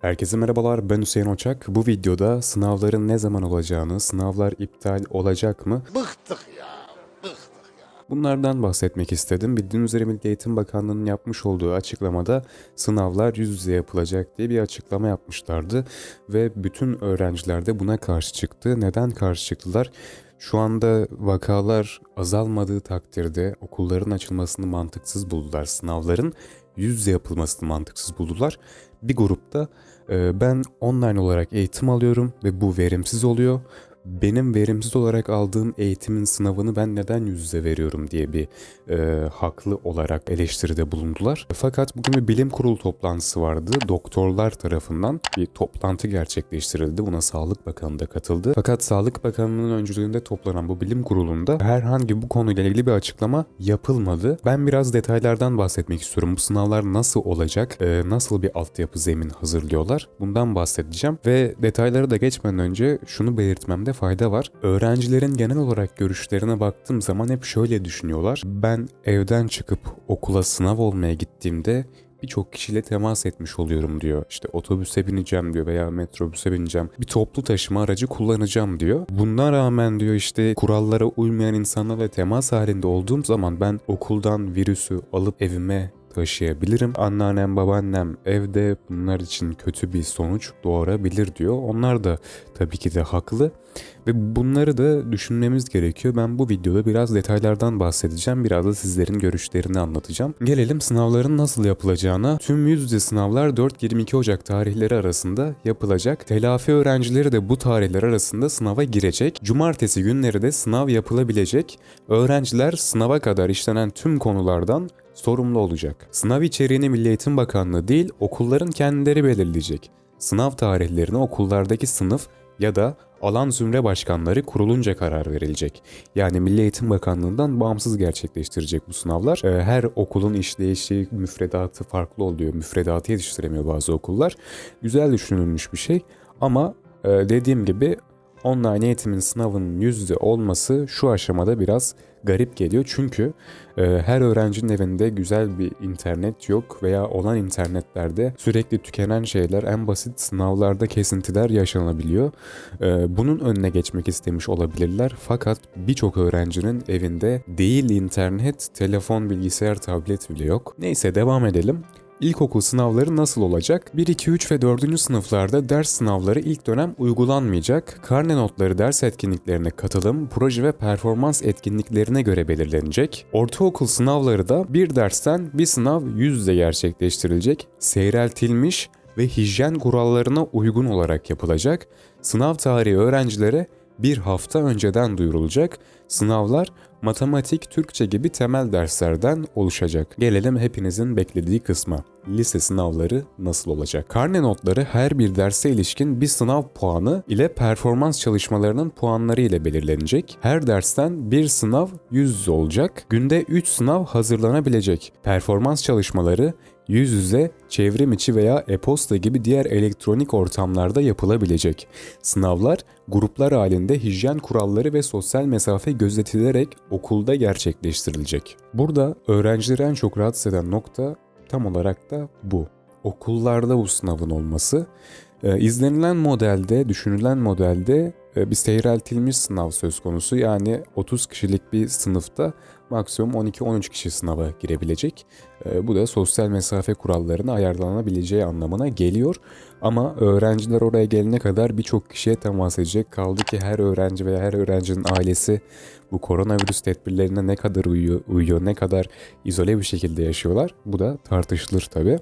Herkese merhabalar ben Hüseyin Oçak. Bu videoda sınavların ne zaman olacağını, sınavlar iptal olacak mı? Bıktık ya. Bıktık ya. Bunlardan bahsetmek istedim. Bildiğiniz üzere Milli Eğitim Bakanlığı'nın yapmış olduğu açıklamada sınavlar yüz yüze yapılacak diye bir açıklama yapmışlardı. Ve bütün öğrenciler de buna karşı çıktı. Neden karşı çıktılar? Şu anda vakalar azalmadığı takdirde okulların açılmasını mantıksız buldular. Sınavların yüz yüze yapılmasını mantıksız buldular. Bir grupta e, ben online olarak eğitim alıyorum ve bu verimsiz oluyor. Benim verimsiz olarak aldığım eğitimin sınavını ben neden yüz yüze veriyorum diye bir e, haklı olarak eleştiride bulundular. Fakat bugün bir bilim kurulu toplantısı vardı. Doktorlar tarafından bir toplantı gerçekleştirildi. Buna Sağlık Bakanı da katıldı. Fakat Sağlık Bakanı'nın öncülüğünde toplanan bu bilim kurulunda herhangi bu konuyla ilgili bir açıklama yapılmadı. Ben biraz detaylardan bahsetmek istiyorum. Bu sınavlar nasıl olacak? e, nasıl bir altyapı zemin hazırlıyorlar? Bundan bahsedeceğim. Ve detaylara da geçmeden önce şunu belirtmemde fayda var. Öğrencilerin genel olarak görüşlerine baktığım zaman hep şöyle düşünüyorlar. Ben evden çıkıp okula sınav olmaya gittiğimde birçok kişiyle temas etmiş oluyorum diyor. İşte otobüse bineceğim diyor veya metrobüse bineceğim. Bir toplu taşıma aracı kullanacağım diyor. Buna rağmen diyor işte kurallara uymayan insanlarla temas halinde olduğum zaman ben okuldan virüsü alıp evime taşıyabilirim. Anneannem, babaannem evde bunlar için kötü bir sonuç doğurabilir diyor. Onlar da tabii ki de haklı. Ve bunları da düşünmemiz gerekiyor. Ben bu videoda biraz detaylardan bahsedeceğim. Biraz da sizlerin görüşlerini anlatacağım. Gelelim sınavların nasıl yapılacağına. Tüm yüz yüze sınavlar 4-22 Ocak tarihleri arasında yapılacak. Telafi öğrencileri de bu tarihler arasında sınava girecek. Cumartesi günleri de sınav yapılabilecek. Öğrenciler sınava kadar işlenen tüm konulardan sorumlu olacak. Sınav içeriğini Milli Eğitim Bakanlığı değil okulların kendileri belirleyecek. Sınav tarihlerini okullardaki sınıf ya da alan zümre başkanları kurulunca karar verilecek. Yani Milli Eğitim Bakanlığı'ndan bağımsız gerçekleştirecek bu sınavlar. Ee, Her okulun işleyişi, müfredatı farklı oluyor. Müfredatı yetiştiremiyor bazı okullar. Güzel düşünülmüş bir şey ama e, dediğim gibi online eğitimin sınavının yüz yüze olması şu aşamada biraz garip geliyor. Çünkü e, her öğrencinin evinde güzel bir internet yok veya olan internetlerde sürekli tükenen şeyler en basit sınavlarda kesintiler yaşanabiliyor. E, bunun önüne geçmek istemiş olabilirler. Fakat birçok öğrencinin evinde değil internet, telefon, bilgisayar, tablet bile yok. Neyse devam edelim. İlkokul sınavları nasıl olacak? 1, 2, 3 ve 4. sınıflarda ders sınavları ilk dönem uygulanmayacak. Karne notları ders etkinliklerine katılım, proje ve performans etkinliklerine göre belirlenecek. Ortaokul sınavları da bir dersten bir sınav yüz yüze gerçekleştirilecek. Seyreltilmiş ve hijyen kurallarına uygun olarak yapılacak. Sınav tarihi öğrencilere bir hafta önceden duyurulacak. Sınavlar matematik, Türkçe gibi temel derslerden oluşacak. Gelelim hepinizin beklediği kısma. Lise sınavları nasıl olacak? Karne notları her bir derse ilişkin bir sınav puanı ile performans çalışmalarının puanları ile belirlenecek. Her dersten bir sınav yüz yüze olacak. Günde 3 sınav hazırlanabilecek. Performans çalışmaları yüz yüze, çevrim içi veya e-posta gibi diğer elektronik ortamlarda yapılabilecek. Sınavlar gruplar halinde hijyen kuralları ve sosyal mesafe gözetilerek okulda gerçekleştirilecek. Burada öğrencileri en çok rahatsız eden nokta tam olarak da bu. Okullarda bu sınavın olması. Ee, izlenilen modelde, düşünülen modelde e, bir seyreltilmiş sınav söz konusu. Yani 30 kişilik bir sınıfta maksimum 12-13 kişi sınava girebilecek. E, bu da sosyal mesafe kurallarına ayarlanabileceği anlamına geliyor. Ama öğrenciler oraya gelene kadar birçok kişiye temas edecek. Kaldı ki her öğrenci veya her öğrencinin ailesi bu koronavirüs tedbirlerine ne kadar uyuyor, uyuyor ne kadar izole bir şekilde yaşıyorlar. Bu da tartışılır tabii.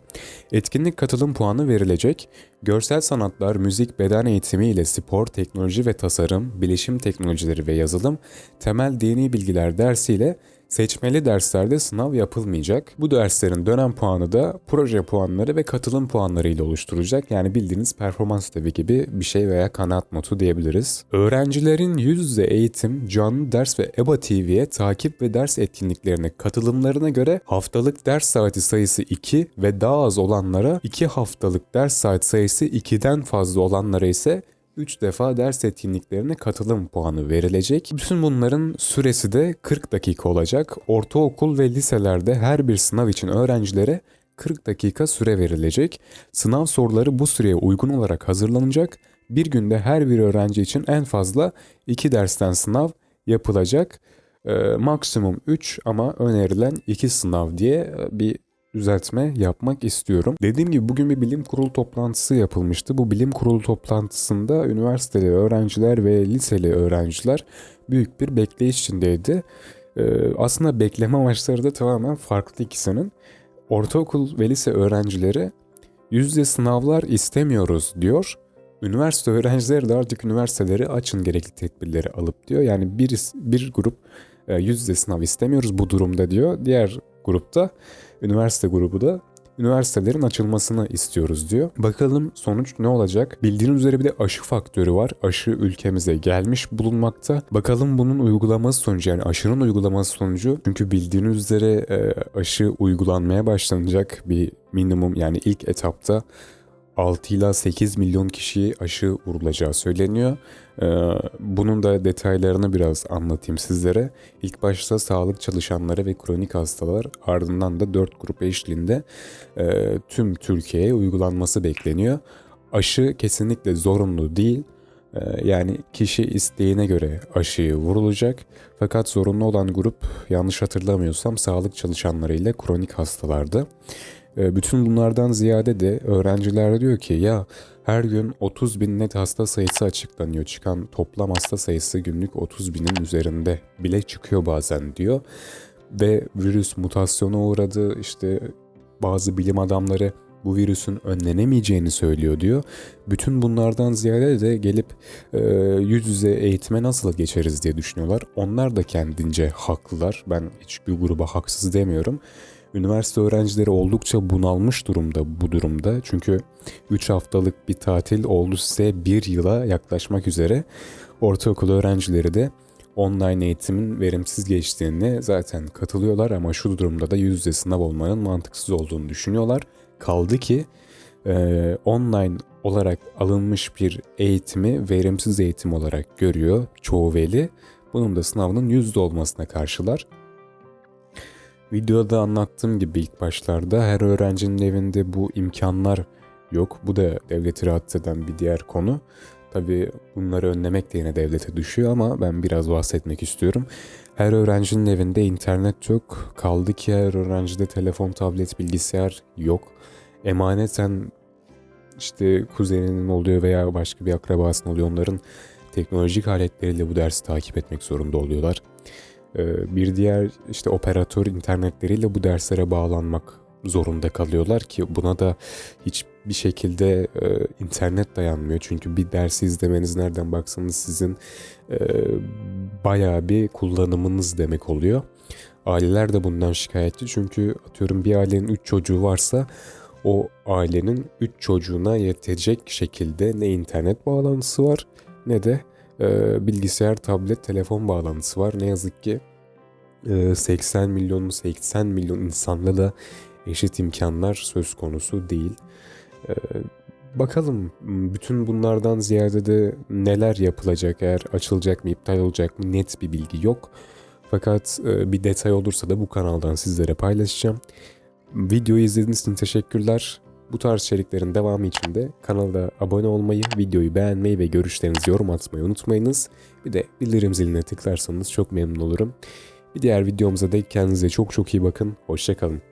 Etkinlik katılım puanı verilecek. Görsel sanatlar, müzik, beden eğitimi ile spor, teknoloji ve tasarım, bilişim teknolojileri ve yazılım, temel dini bilgiler dersiyle Seçmeli derslerde sınav yapılmayacak. Bu derslerin dönem puanı da proje puanları ve katılım puanları ile oluşturulacak. Yani bildiğiniz performans ödevi gibi bir şey veya kanaat notu diyebiliriz. Öğrencilerin yüz yüze eğitim, canlı ders ve EBA TV'ye takip ve ders etkinliklerine katılımlarına göre haftalık ders saati sayısı 2 ve daha az olanlara 2 haftalık ders saat sayısı 2'den fazla olanlara ise 3 defa ders etkinliklerine katılım puanı verilecek. Bütün bunların süresi de 40 dakika olacak. Ortaokul ve liselerde her bir sınav için öğrencilere 40 dakika süre verilecek. Sınav soruları bu süreye uygun olarak hazırlanacak. Bir günde her bir öğrenci için en fazla 2 dersten sınav yapılacak. Ee, maksimum 3 ama önerilen 2 sınav diye e, bir düzeltme yapmak istiyorum. Dediğim gibi bugün bir bilim kurulu toplantısı yapılmıştı. Bu bilim kurulu toplantısında üniversiteli öğrenciler ve liseli öğrenciler büyük bir bekleyiş içindeydi. Ee, aslında bekleme amaçları da tamamen farklı ikisinin. Ortaokul ve lise öğrencileri yüzde sınavlar istemiyoruz diyor. Üniversite öğrencileri de artık üniversiteleri açın gerekli tedbirleri alıp diyor. Yani bir, bir grup e, yüzde sınav istemiyoruz bu durumda diyor. Diğer grupta üniversite grubu da üniversitelerin açılmasını istiyoruz diyor. Bakalım sonuç ne olacak? Bildiğiniz üzere bir de aşı faktörü var. Aşı ülkemize gelmiş bulunmakta. Bakalım bunun uygulaması sonucu yani aşının uygulaması sonucu. Çünkü bildiğiniz üzere e, aşı uygulanmaya başlanacak bir minimum yani ilk etapta 6 ila 8 milyon kişiye aşı vurulacağı söyleniyor. Ee, bunun da detaylarını biraz anlatayım sizlere. İlk başta sağlık çalışanları ve kronik hastalar ardından da 4 grup eşliğinde e, tüm Türkiye'ye uygulanması bekleniyor. Aşı kesinlikle zorunlu değil. Ee, Yani kişi isteğine göre aşıyı vurulacak. Fakat zorunlu olan grup yanlış hatırlamıyorsam sağlık çalışanları ile kronik hastalardı. E, Bütün bunlardan ziyade de öğrenciler diyor ki ya her gün 30 bin net hasta sayısı açıklanıyor. Çıkan toplam hasta sayısı günlük 30 binin üzerinde bile çıkıyor bazen diyor. Ve virüs mutasyona uğradı işte bazı bilim adamları bu virüsün önlenemeyeceğini söylüyor diyor. Bütün bunlardan ziyade de gelip e, yüz yüze eğitime nasıl geçeriz diye düşünüyorlar. Onlar da kendince haklılar. Ben hiçbir gruba haksız demiyorum. Üniversite öğrencileri oldukça bunalmış durumda bu durumda. Çünkü 3 haftalık bir tatil oldu size 1 yıla yaklaşmak üzere. Ortaokul öğrencileri de online eğitimin verimsiz geçtiğini zaten katılıyorlar ama şu durumda da yüz yüze sınav olmanın mantıksız olduğunu düşünüyorlar. Kaldı ki e, online olarak alınmış bir eğitimi verimsiz eğitim olarak görüyor çoğu veli. Bunun da sınavının yüzde olmasına karşılar. Videoda anlattığım gibi ilk başlarda her öğrencinin evinde bu imkanlar yok. Bu da devleti rahatsız eden bir diğer konu. Tabii bunları önlemek de yine devlete düşüyor ama ben biraz bahsetmek istiyorum. Her öğrencinin evinde internet yok. Kaldı ki her öğrencide telefon, tablet, bilgisayar yok. Emaneten işte kuzeninin oluyor veya başka bir akrabasının oluyor. Onların teknolojik aletleriyle bu dersi takip etmek zorunda oluyorlar. Ee, Bir diğer işte operatör internetleriyle bu derslere bağlanmak zorunda kalıyorlar ki buna da hiçbir şekilde e, internet dayanmıyor. Çünkü bir dersi izlemeniz nereden baksanız sizin e, bayağı bir kullanımınız demek oluyor. Aileler de bundan şikayetçi çünkü atıyorum bir ailenin 3 çocuğu varsa o ailenin 3 çocuğuna yetecek şekilde ne internet bağlantısı var ne de e, bilgisayar, tablet, telefon bağlantısı var. Ne yazık ki e, 80 milyon 80 milyon insanla da eşit imkanlar söz konusu değil. E, bakalım bütün bunlardan ziyade de neler yapılacak eğer açılacak mı iptal olacak mı net bir bilgi yok. Fakat e, bir detay olursa da bu kanaldan sizlere paylaşacağım. Videoyu izlediğiniz için teşekkürler. Bu tarz içeriklerin devamı için de kanala abone olmayı, videoyu beğenmeyi ve görüşlerinizi yorum atmayı unutmayınız. Bir de bildirim ziline tıklarsanız çok memnun olurum. Bir diğer videomuza dek kendinize çok çok iyi bakın. Hoşçakalın.